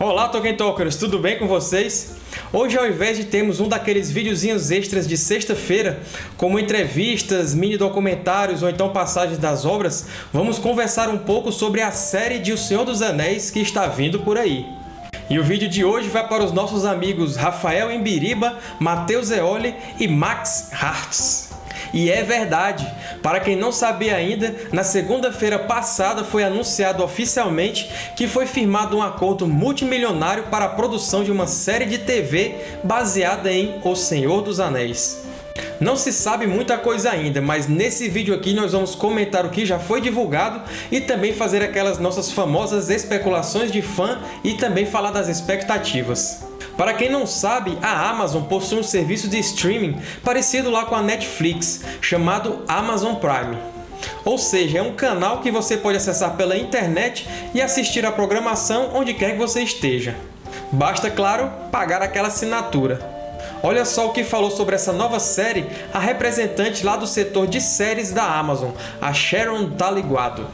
Olá, Tolkien Talkers! Tudo bem com vocês? Hoje, ao invés de termos um daqueles videozinhos extras de sexta-feira, como entrevistas, mini-documentários ou então passagens das obras, vamos conversar um pouco sobre a série de O Senhor dos Anéis que está vindo por aí. E o vídeo de hoje vai para os nossos amigos Rafael Embiriba, Matheus Eoli e Max Hartz. E é verdade! Para quem não sabia ainda, na segunda-feira passada foi anunciado oficialmente que foi firmado um acordo multimilionário para a produção de uma série de TV baseada em O Senhor dos Anéis. Não se sabe muita coisa ainda, mas nesse vídeo aqui nós vamos comentar o que já foi divulgado e também fazer aquelas nossas famosas especulações de fã e também falar das expectativas. Para quem não sabe, a Amazon possui um serviço de streaming parecido lá com a Netflix, chamado Amazon Prime. Ou seja, é um canal que você pode acessar pela internet e assistir a programação onde quer que você esteja. Basta, claro, pagar aquela assinatura. Olha só o que falou sobre essa nova série a representante lá do setor de séries da Amazon, a Sharon Taliguado.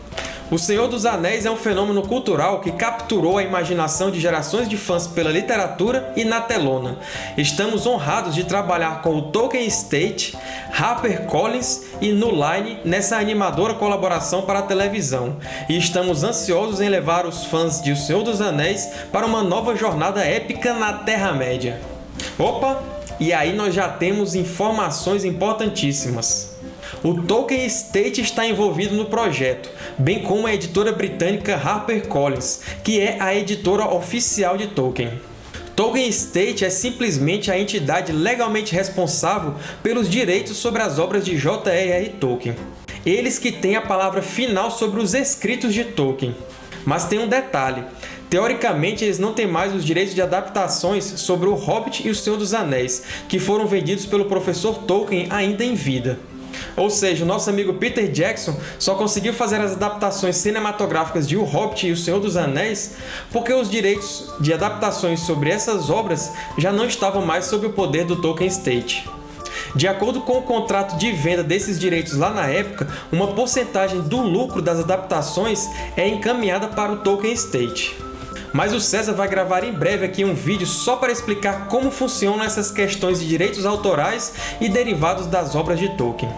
O Senhor dos Anéis é um fenômeno cultural que capturou a imaginação de gerações de fãs pela literatura e na telona. Estamos honrados de trabalhar com o Tolkien Estate, HarperCollins e Nuline nessa animadora colaboração para a televisão, e estamos ansiosos em levar os fãs de O Senhor dos Anéis para uma nova jornada épica na Terra-média. Opa! E aí nós já temos informações importantíssimas. O Tolkien Estate está envolvido no projeto, bem como a editora britânica HarperCollins, que é a editora oficial de Tolkien. Tolkien Estate é simplesmente a entidade legalmente responsável pelos direitos sobre as obras de J.R.R. Tolkien. Eles que têm a palavra final sobre os escritos de Tolkien. Mas tem um detalhe, Teoricamente, eles não têm mais os direitos de adaptações sobre O Hobbit e O Senhor dos Anéis, que foram vendidos pelo professor Tolkien ainda em vida. Ou seja, o nosso amigo Peter Jackson só conseguiu fazer as adaptações cinematográficas de O Hobbit e O Senhor dos Anéis porque os direitos de adaptações sobre essas obras já não estavam mais sob o poder do Tolkien Estate. De acordo com o contrato de venda desses direitos lá na época, uma porcentagem do lucro das adaptações é encaminhada para o Tolkien Estate. Mas o César vai gravar em breve aqui um vídeo só para explicar como funcionam essas questões de direitos autorais e derivados das obras de Tolkien.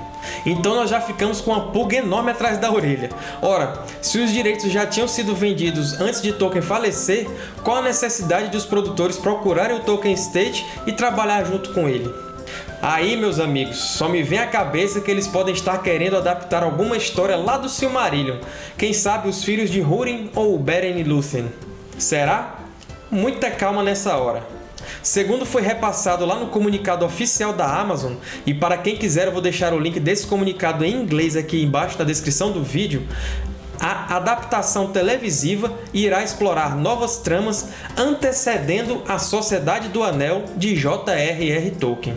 Então nós já ficamos com uma pulga enorme atrás da orelha. Ora, se os direitos já tinham sido vendidos antes de Tolkien falecer, qual a necessidade de os produtores procurarem o Tolkien Estate e trabalhar junto com ele? Aí, meus amigos, só me vem à cabeça que eles podem estar querendo adaptar alguma história lá do Silmarillion. Quem sabe os filhos de Húrin ou Beren e Lúthien. Será? Muita calma nessa hora. Segundo foi repassado lá no comunicado oficial da Amazon, e para quem quiser eu vou deixar o link desse comunicado em inglês aqui embaixo na descrição do vídeo, a adaptação televisiva irá explorar novas tramas antecedendo a Sociedade do Anel de J.R.R. Tolkien.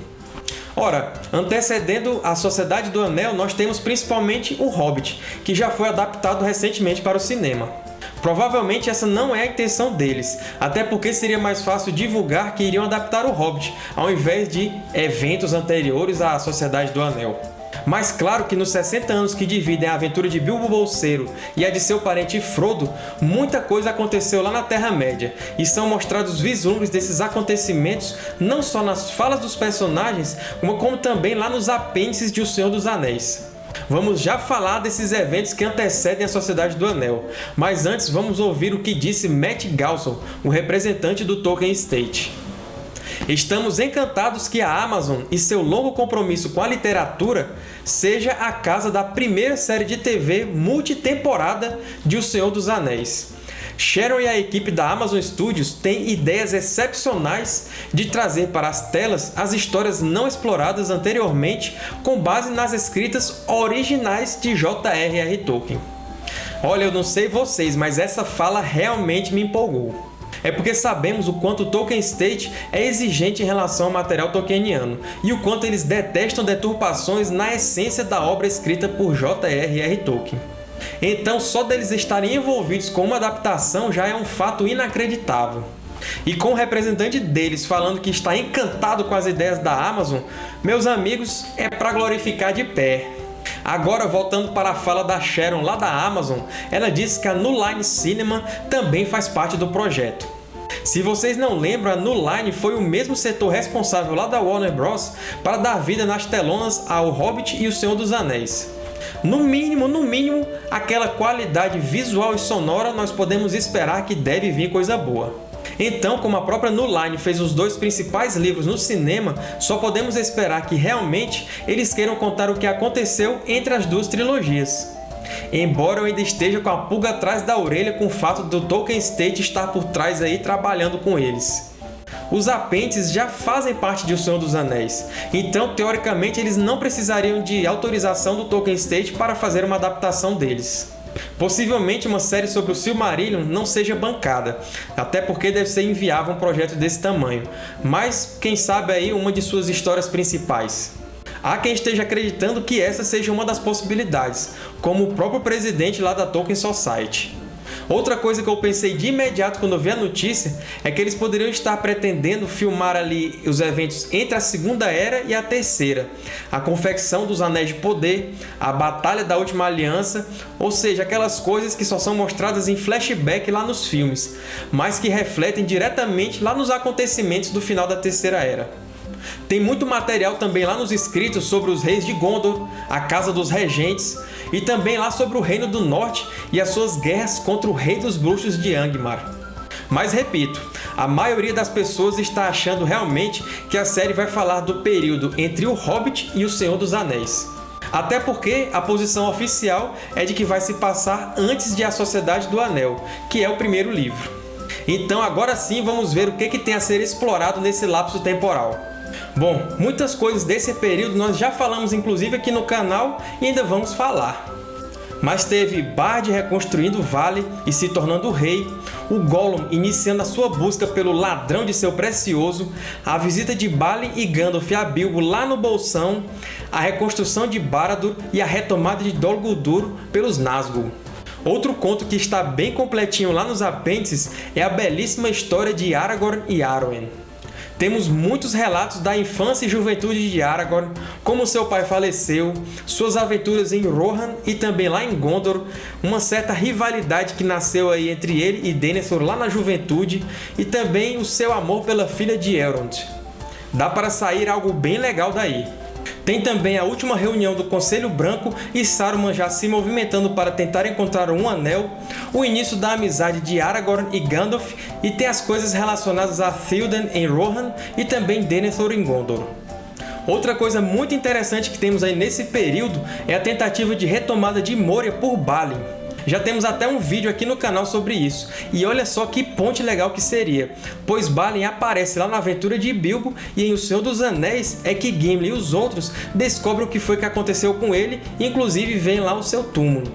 Ora, antecedendo a Sociedade do Anel, nós temos principalmente o Hobbit, que já foi adaptado recentemente para o cinema. Provavelmente essa não é a intenção deles, até porque seria mais fácil divulgar que iriam adaptar o Hobbit, ao invés de eventos anteriores à Sociedade do Anel. Mas claro que nos 60 anos que dividem a aventura de Bilbo Bolseiro e a de seu parente Frodo, muita coisa aconteceu lá na Terra-média, e são mostrados vislumbres desses acontecimentos não só nas falas dos personagens, como também lá nos apêndices de O Senhor dos Anéis. Vamos já falar desses eventos que antecedem a Sociedade do Anel, mas antes vamos ouvir o que disse Matt Galson, o representante do Tolkien Estate. Estamos encantados que a Amazon e seu longo compromisso com a literatura seja a casa da primeira série de TV multitemporada de O Senhor dos Anéis. Sharon e a equipe da Amazon Studios têm ideias excepcionais de trazer para as telas as histórias não exploradas anteriormente com base nas escritas originais de J.R.R. Tolkien. Olha, eu não sei vocês, mas essa fala realmente me empolgou. É porque sabemos o quanto Tolkien State é exigente em relação ao material tolkieniano e o quanto eles detestam deturpações na essência da obra escrita por J.R.R. Tolkien. Então, só deles estarem envolvidos com uma adaptação já é um fato inacreditável. E com o representante deles falando que está encantado com as ideias da Amazon, meus amigos, é para glorificar de pé. Agora, voltando para a fala da Sharon lá da Amazon, ela disse que a Nuline Cinema também faz parte do projeto. Se vocês não lembram, a New Line foi o mesmo setor responsável lá da Warner Bros. para dar vida nas telonas ao Hobbit e o Senhor dos Anéis. No mínimo, no mínimo, aquela qualidade visual e sonora nós podemos esperar que deve vir coisa boa. Então, como a própria New Line fez os dois principais livros no cinema, só podemos esperar que realmente eles queiram contar o que aconteceu entre as duas trilogias. Embora eu ainda esteja com a pulga atrás da orelha com o fato do Tolkien State estar por trás aí trabalhando com eles. Os apêndices já fazem parte de O Senhor dos Anéis, então, teoricamente, eles não precisariam de autorização do Tolkien State para fazer uma adaptação deles. Possivelmente uma série sobre o Silmarillion não seja bancada, até porque deve ser inviável um projeto desse tamanho, mas quem sabe aí uma de suas histórias principais. Há quem esteja acreditando que essa seja uma das possibilidades, como o próprio presidente lá da Tolkien Society. Outra coisa que eu pensei de imediato quando eu vi a notícia é que eles poderiam estar pretendendo filmar ali os eventos entre a Segunda Era e a Terceira, a confecção dos Anéis de Poder, a Batalha da Última Aliança, ou seja, aquelas coisas que só são mostradas em flashback lá nos filmes, mas que refletem diretamente lá nos acontecimentos do final da Terceira Era. Tem muito material também lá nos escritos sobre os reis de Gondor, a Casa dos Regentes, e também lá sobre o Reino do Norte e as suas guerras contra o Rei dos Bruxos de Angmar. Mas repito, a maioria das pessoas está achando realmente que a série vai falar do período entre o Hobbit e o Senhor dos Anéis. Até porque a posição oficial é de que vai se passar antes de A Sociedade do Anel, que é o primeiro livro. Então agora sim vamos ver o que, que tem a ser explorado nesse lapso temporal. Bom, muitas coisas desse período nós já falamos inclusive aqui no canal e ainda vamos falar. Mas teve Bard reconstruindo o vale e se tornando rei, o Gollum iniciando a sua busca pelo ladrão de seu precioso, a visita de Balin e Gandalf a Bilbo lá no Bolsão, a reconstrução de Barad e a retomada de Dol Guldur pelos Nazgûl. Outro conto que está bem completinho lá nos apêndices é a belíssima história de Aragorn e Arwen. Temos muitos relatos da infância e juventude de Aragorn, como seu pai faleceu, suas aventuras em Rohan e também lá em Gondor, uma certa rivalidade que nasceu aí entre ele e Denethor lá na juventude, e também o seu amor pela filha de Elrond. Dá para sair algo bem legal daí. Tem também a última reunião do Conselho Branco e Saruman já se movimentando para tentar encontrar um anel, o início da amizade de Aragorn e Gandalf, e tem as coisas relacionadas a Théoden em Rohan e também Denethor em Gondor. Outra coisa muito interessante que temos aí nesse período é a tentativa de retomada de Moria por Balin. Já temos até um vídeo aqui no canal sobre isso, e olha só que ponte legal que seria, pois Balin aparece lá na aventura de Bilbo e em O Senhor dos Anéis é que Gimli e os outros descobrem o que foi que aconteceu com ele inclusive vem lá o seu túmulo.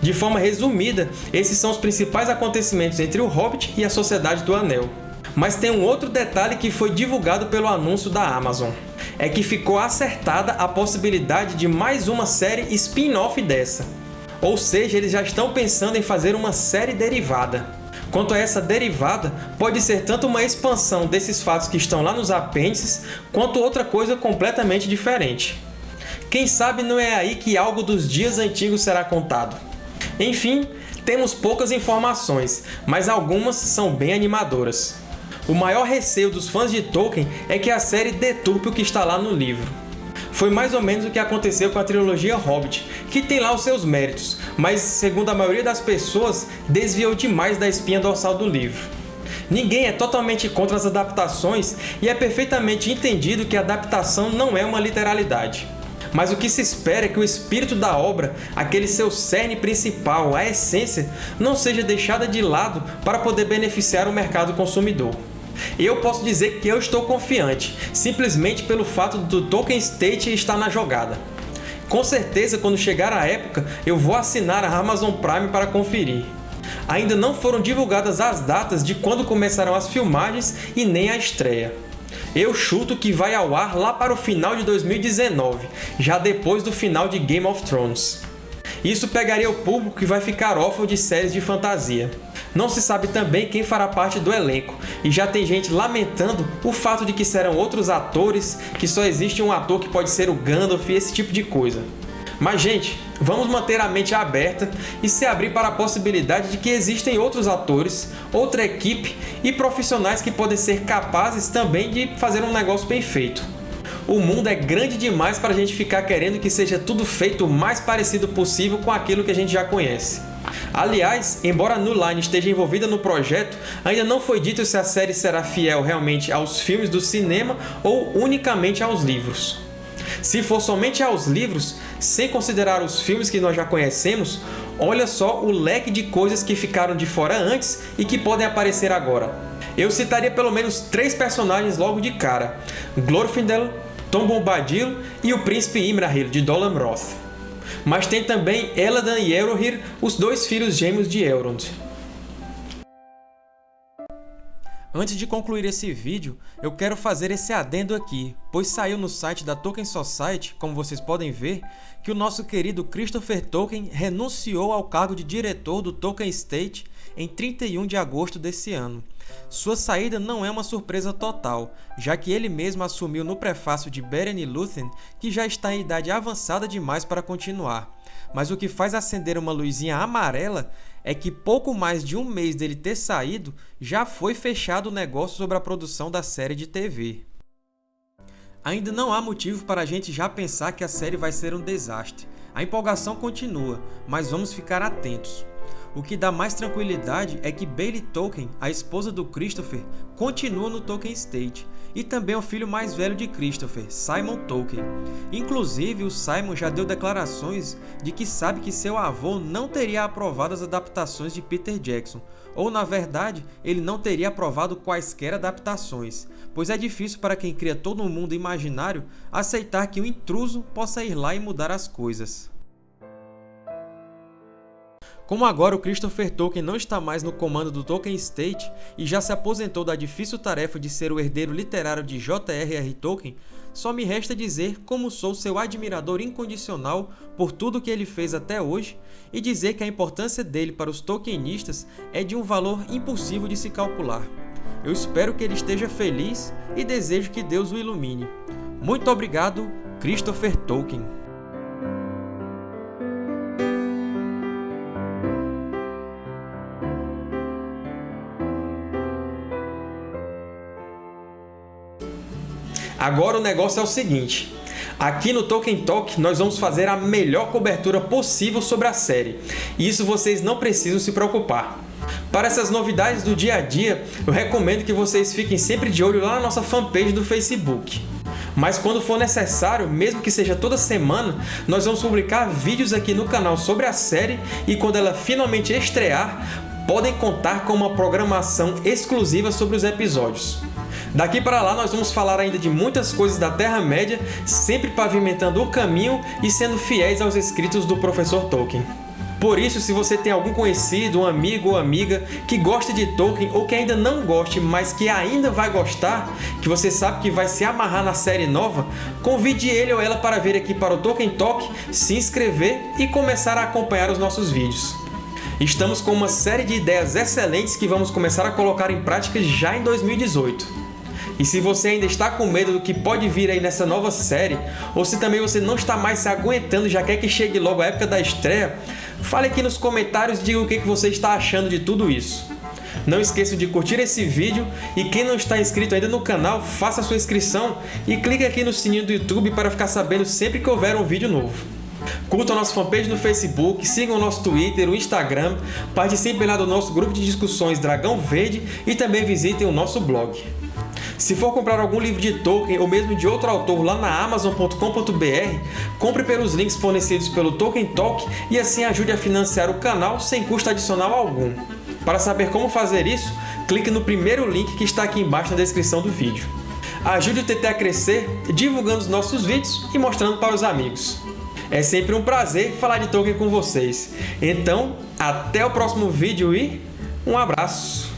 De forma resumida, esses são os principais acontecimentos entre o Hobbit e a Sociedade do Anel. Mas tem um outro detalhe que foi divulgado pelo anúncio da Amazon. É que ficou acertada a possibilidade de mais uma série spin-off dessa. Ou seja, eles já estão pensando em fazer uma série derivada. Quanto a essa derivada, pode ser tanto uma expansão desses fatos que estão lá nos apêndices, quanto outra coisa completamente diferente. Quem sabe não é aí que algo dos dias antigos será contado. Enfim, temos poucas informações, mas algumas são bem animadoras. O maior receio dos fãs de Tolkien é que a série deturpe o que está lá no livro. Foi mais ou menos o que aconteceu com a trilogia Hobbit, que tem lá os seus méritos, mas, segundo a maioria das pessoas, desviou demais da espinha dorsal do livro. Ninguém é totalmente contra as adaptações e é perfeitamente entendido que a adaptação não é uma literalidade. Mas o que se espera é que o espírito da obra, aquele seu cerne principal, a essência, não seja deixada de lado para poder beneficiar o mercado consumidor. Eu posso dizer que eu estou confiante, simplesmente pelo fato do Tolkien State estar na jogada. Com certeza, quando chegar a época, eu vou assinar a Amazon Prime para conferir. Ainda não foram divulgadas as datas de quando começarão as filmagens e nem a estreia. Eu chuto que vai ao ar lá para o final de 2019, já depois do final de Game of Thrones. Isso pegaria o público que vai ficar órfão de séries de fantasia. Não se sabe também quem fará parte do elenco, e já tem gente lamentando o fato de que serão outros atores, que só existe um ator que pode ser o Gandalf e esse tipo de coisa. Mas, gente, vamos manter a mente aberta e se abrir para a possibilidade de que existem outros atores, outra equipe e profissionais que podem ser capazes também de fazer um negócio bem feito. O mundo é grande demais para a gente ficar querendo que seja tudo feito o mais parecido possível com aquilo que a gente já conhece. Aliás, embora New Line esteja envolvida no projeto, ainda não foi dito se a série será fiel realmente aos filmes do cinema ou unicamente aos livros. Se for somente aos livros, sem considerar os filmes que nós já conhecemos, olha só o leque de coisas que ficaram de fora antes e que podem aparecer agora. Eu citaria pelo menos três personagens logo de cara, Glorfindel, Tom Bombadil e o Príncipe Imrahil, de Dolan Roth. Mas tem também Eladan e Eohir, os dois filhos gêmeos de Elrond. Antes de concluir esse vídeo, eu quero fazer esse adendo aqui, pois saiu no site da Tolkien Society, como vocês podem ver, que o nosso querido Christopher Tolkien renunciou ao cargo de diretor do Tolkien Estate em 31 de agosto desse ano. Sua saída não é uma surpresa total, já que ele mesmo assumiu no prefácio de Beren e Lúthien que já está em idade avançada demais para continuar. Mas o que faz acender uma luzinha amarela é que pouco mais de um mês dele ter saído, já foi fechado o negócio sobre a produção da série de TV. Ainda não há motivo para a gente já pensar que a série vai ser um desastre. A empolgação continua, mas vamos ficar atentos. O que dá mais tranquilidade é que Bailey Tolkien, a esposa do Christopher, continua no Tolkien Estate, e também o filho mais velho de Christopher, Simon Tolkien. Inclusive, o Simon já deu declarações de que sabe que seu avô não teria aprovado as adaptações de Peter Jackson, ou na verdade, ele não teria aprovado quaisquer adaptações, pois é difícil para quem cria todo um mundo imaginário aceitar que um intruso possa ir lá e mudar as coisas. Como agora o Christopher Tolkien não está mais no comando do Tolkien Estate e já se aposentou da difícil tarefa de ser o herdeiro literário de J.R.R. Tolkien, só me resta dizer como sou seu admirador incondicional por tudo que ele fez até hoje e dizer que a importância dele para os Tolkienistas é de um valor impossível de se calcular. Eu espero que ele esteja feliz e desejo que Deus o ilumine. Muito obrigado, Christopher Tolkien. Agora o negócio é o seguinte, Aqui no Tolkien Talk, nós vamos fazer a melhor cobertura possível sobre a série, e isso vocês não precisam se preocupar. Para essas novidades do dia a dia, eu recomendo que vocês fiquem sempre de olho lá na nossa fanpage do Facebook. Mas quando for necessário, mesmo que seja toda semana, nós vamos publicar vídeos aqui no canal sobre a série e quando ela finalmente estrear, podem contar com uma programação exclusiva sobre os episódios. Daqui para lá nós vamos falar ainda de muitas coisas da Terra-média, sempre pavimentando o caminho e sendo fiéis aos escritos do professor Tolkien. Por isso, se você tem algum conhecido, um amigo ou amiga que gosta de Tolkien ou que ainda não goste, mas que ainda vai gostar, que você sabe que vai se amarrar na série nova, convide ele ou ela para vir aqui para o Tolkien Talk, se inscrever e começar a acompanhar os nossos vídeos. Estamos com uma série de ideias excelentes que vamos começar a colocar em prática já em 2018. E se você ainda está com medo do que pode vir aí nessa nova série, ou se também você não está mais se aguentando e já quer que chegue logo a época da estreia, fale aqui nos comentários e diga o que você está achando de tudo isso. Não esqueça de curtir esse vídeo e quem não está inscrito ainda no canal, faça sua inscrição e clique aqui no sininho do YouTube para ficar sabendo sempre que houver um vídeo novo. Curtam a nossa fanpage no Facebook, sigam o nosso Twitter, o Instagram, participem lá do nosso grupo de discussões Dragão Verde e também visitem o nosso blog. Se for comprar algum livro de Tolkien ou mesmo de outro autor lá na Amazon.com.br, compre pelos links fornecidos pelo Tolkien Talk e assim ajude a financiar o canal sem custo adicional algum. Para saber como fazer isso, clique no primeiro link que está aqui embaixo na descrição do vídeo. Ajude o TT a crescer divulgando os nossos vídeos e mostrando para os amigos. É sempre um prazer falar de Tolkien com vocês. Então, até o próximo vídeo e um abraço!